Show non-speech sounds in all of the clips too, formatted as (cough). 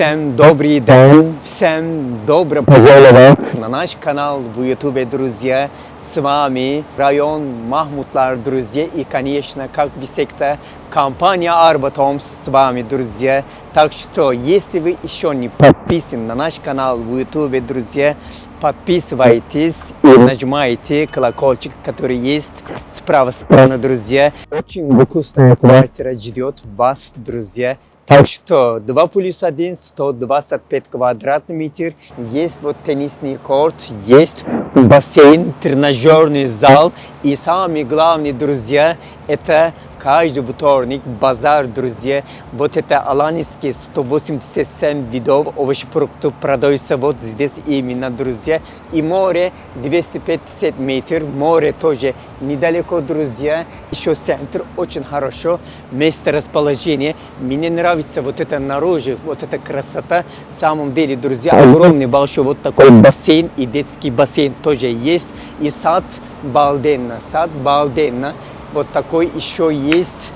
Всем добрый день, всем добро пожаловать на наш канал в YouTube, друзья. С вами район Махмутлар, друзья, и, конечно, как всегда, компания Арбатом с вами, друзья. Так что, если вы еще не подписаны на наш канал в YouTube, друзья, подписывайтесь и нажимайте колокольчик, который есть справа стороны, друзья. Очень вкусная квартира ждет вас, друзья. Так (laughs) что 2 плюс 1, 125 квадратных метров. Есть вот теннисный корт, есть бассейн, тренажерный зал. И самое главное, друзья, это каждый вторник базар, друзья. Вот это аланийские 187 видов овощей, фруктов продаются вот здесь именно, друзья. И море 250 метров, море тоже недалеко, друзья. Еще центр очень хорошо, место расположения. Мне нравится вот это наружу, вот эта красота. В самом деле, друзья, огромный большой вот такой бассейн и детский бассейн тоже есть. И сад Балденна, сад Балденна. Вот такой еще есть.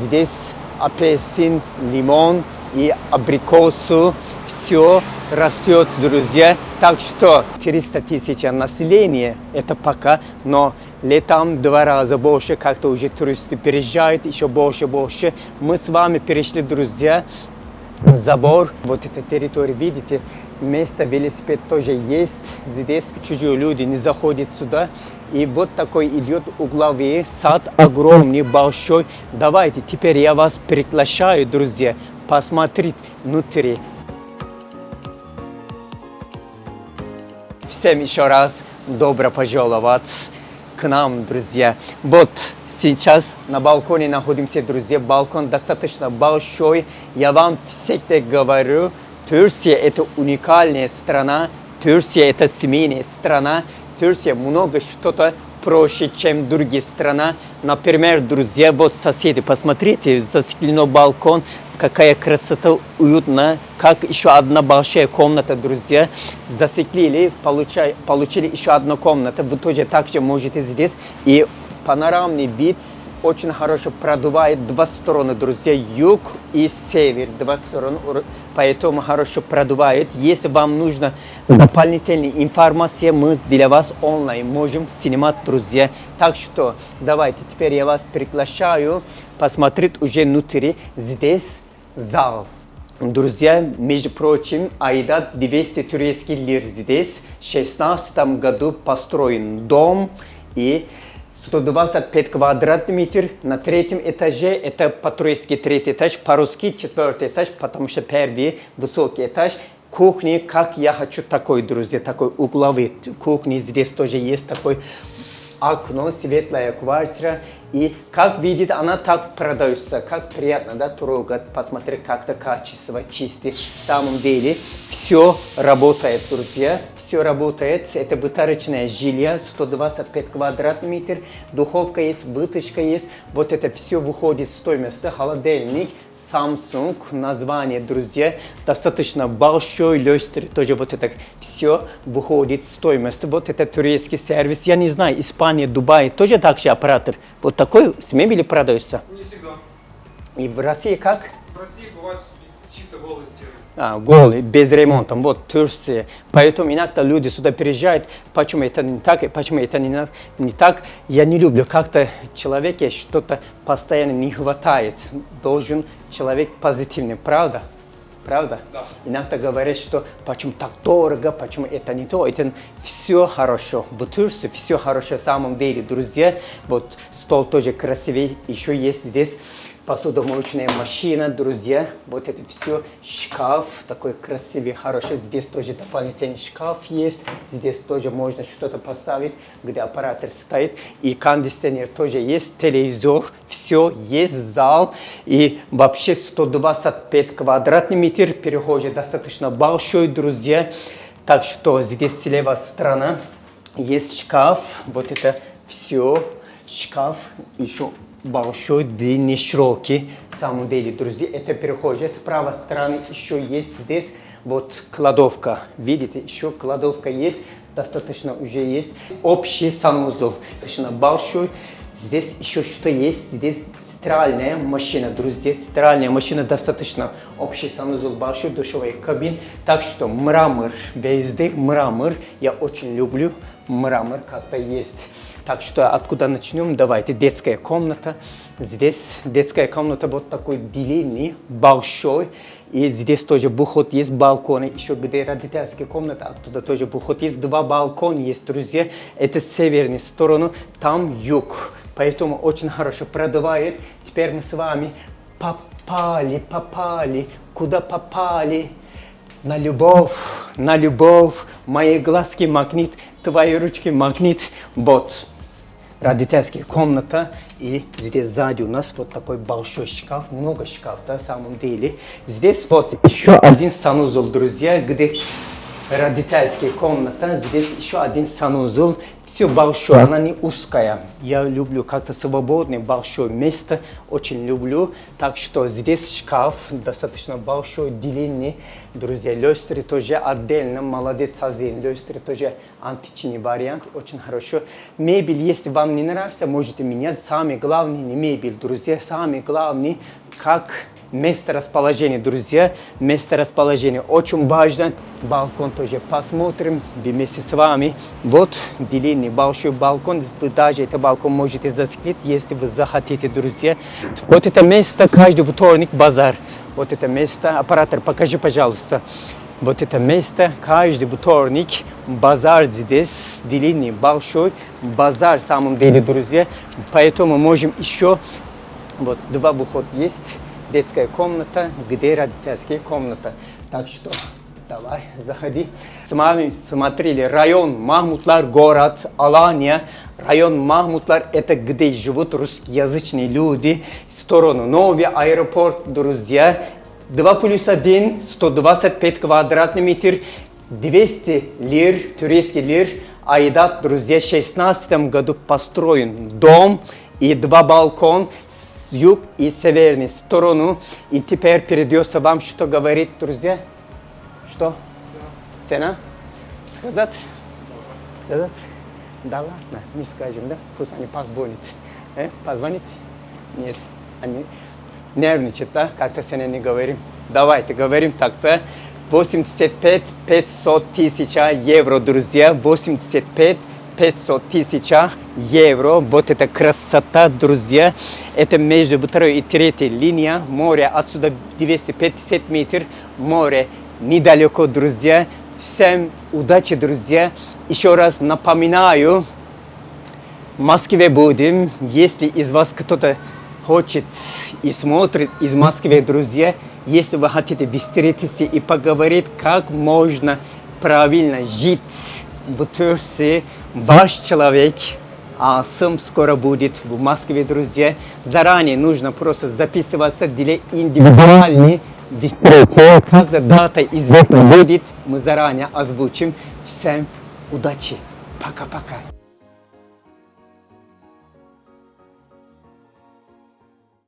Здесь апельсин, лимон и абрикосу. Все растет, друзья. Так что 300 тысяч населения, это пока, но летом два раза больше, как-то уже туристы переезжают, еще больше, больше. Мы с вами перешли, друзья, забор, вот эта территория, видите, место велосипед тоже есть. Здесь чужие люди не заходят сюда. И вот такой идет угловой сад, огромный, большой. Давайте, теперь я вас приглашаю, друзья, посмотреть внутри. Всем еще раз добро пожаловать к нам, друзья. Вот сейчас на балконе находимся, друзья. Балкон достаточно большой. Я вам всегда говорю, Турция это уникальная страна, Турция это семейная страна, Турция много что-то проще, чем другие страны. Например, друзья, вот соседи, посмотрите, застеклено балкон, какая красота, уютно, как еще одна большая комната, друзья. Засеклили, получай, получили еще одну комнату, вы тоже также можете здесь. И панорамный вид очень хорошо продувает два стороны, друзья, юг и север, два стороны, поэтому хорошо продувает. Если вам нужна дополнительная информация, мы для вас онлайн можем снимать, друзья. Так что давайте, теперь я вас приглашаю посмотреть уже внутри. Здесь зал. Друзья, между прочим, Айда 200 турецких лир здесь. В 16 году построен дом и 125 квадратных метров на третьем этаже. Это по-турецки третий этаж, по-русски четвертый этаж, потому что первый высокий этаж. Кухни, как я хочу такой, друзья, такой угловый кухни. Здесь тоже есть такой окно, светлая квартира. И как видит, она так продается, как приятно, да, трогать, посмотреть, как-то качество, чистый. В самом деле, все работает, друзья все работает. Это вытарочное жилье, 125 квадратных метров, духовка есть, вытяжка есть. Вот это все выходит в стоимость. Холодильник, Samsung, название, друзья, достаточно большой, люстр, тоже вот это все выходит в стоимость. Вот это турецкий сервис, я не знаю, Испания, Дубай, тоже так же оператор. Вот такой с мебели продается? Не всегда. И в России как? В России бывают чисто голые стены а, голый, без ремонта. Вот Турция. Поэтому иногда люди сюда приезжают, почему это не так, почему это не, не так. Я не люблю, как-то человеке что-то постоянно не хватает. Должен человек позитивный, правда? Правда? Да. Иногда говорят, что почему так дорого, почему это не то. Это все хорошо. В Турции все хорошо в самом деле, друзья. Вот стол тоже красивый, еще есть здесь посудомоечная машина, друзья. Вот это все, шкаф такой красивый, хороший. Здесь тоже дополнительный шкаф есть. Здесь тоже можно что-то поставить, где аппаратор стоит. И кондиционер тоже есть, телевизор, все есть, зал. И вообще 125 квадратных метров, перехожий достаточно большой, друзья. Так что здесь слева сторона есть шкаф, вот это все, шкаф, еще большой, длинный, широкий. В самом деле, друзья, это перехожие. С правой стороны еще есть здесь вот кладовка. Видите, еще кладовка есть. Достаточно уже есть. Общий санузел. Достаточно большой. Здесь еще что есть. Здесь стиральная машина, друзья. Стиральная машина достаточно общий санузел, большой душевой кабин. Так что мрамор везде, мрамор. Я очень люблю мрамор, как-то есть. Так что откуда начнем? Давайте. Детская комната. Здесь детская комната вот такой длинный, большой. И здесь тоже выход есть, балконы. Еще где родительская комната, оттуда тоже выход есть. Два балкона есть, друзья. Это северная сторона, там юг. Поэтому очень хорошо продувает. Теперь мы с вами попали, попали. Куда попали? На любовь, на любовь. Мои глазки магнит, твои ручки магнит. Вот родительская комната. И здесь сзади у нас вот такой большой шкаф, много шкаф, на самом деле. Здесь вот еще один санузел, друзья, где родительская комната. Здесь еще один санузел. Все большое, она не узкая. Я люблю как-то свободное, большое место. Очень люблю. Так что здесь шкаф достаточно большой, длинный. Друзья, люстры тоже отдельно. Молодец, Азин. Люстры тоже античный вариант. Очень хорошо. Мебель, если вам не нравится, можете менять. Самый главный не мебель, друзья. Самый главный, как место расположения, друзья. Место расположения очень важно. Балкон тоже посмотрим вместе с вами. Вот длинный большой балкон. Вы даже этот балкон можете засекреть, если вы захотите, друзья. Вот это место каждый вторник базар. Вот это место. Оператор, покажи, пожалуйста. Вот это место, каждый вторник, базар здесь, длинный, большой базар, в самом деле, друзья. Поэтому можем еще, вот два выхода есть детская комната, где родительская комната. Так что давай, заходи. С вами смотрели район Махмутлар, город Алания. Район Махмутлар это где живут русскоязычные люди. Сторону новый аэропорт, друзья. 2 плюс 1, 125 квадратный метр, 200 лир, турецкий лир. Айдат, друзья, в 16 году построен дом и два балкона с юг и северной сторону. И теперь придется вам что говорить, друзья? Что? Цена? Сказать? Сказать? Да ладно, не скажем, да? Пусть они позвонят. Э? Позвонит? Нет. Они нервничают, да? Как-то сегодня не говорим. Давайте говорим так-то. 85 500 тысяч евро, друзья. 85 500 тысяч евро. Вот это красота, друзья. Это между второй и третьей линия. Море отсюда 250 метров. Море недалеко, друзья. Всем удачи, друзья. Еще раз напоминаю, в Москве будем. Если из вас кто-то хочет и смотрит из Москвы, друзья, если вы хотите встретиться и поговорить, как можно правильно жить в Турции, ваш человек, а сам скоро будет в Москве, друзья. Заранее нужно просто записываться для индивидуальной встречи. Когда дата известна будет, мы заранее озвучим. Всем удачи. Пока-пока.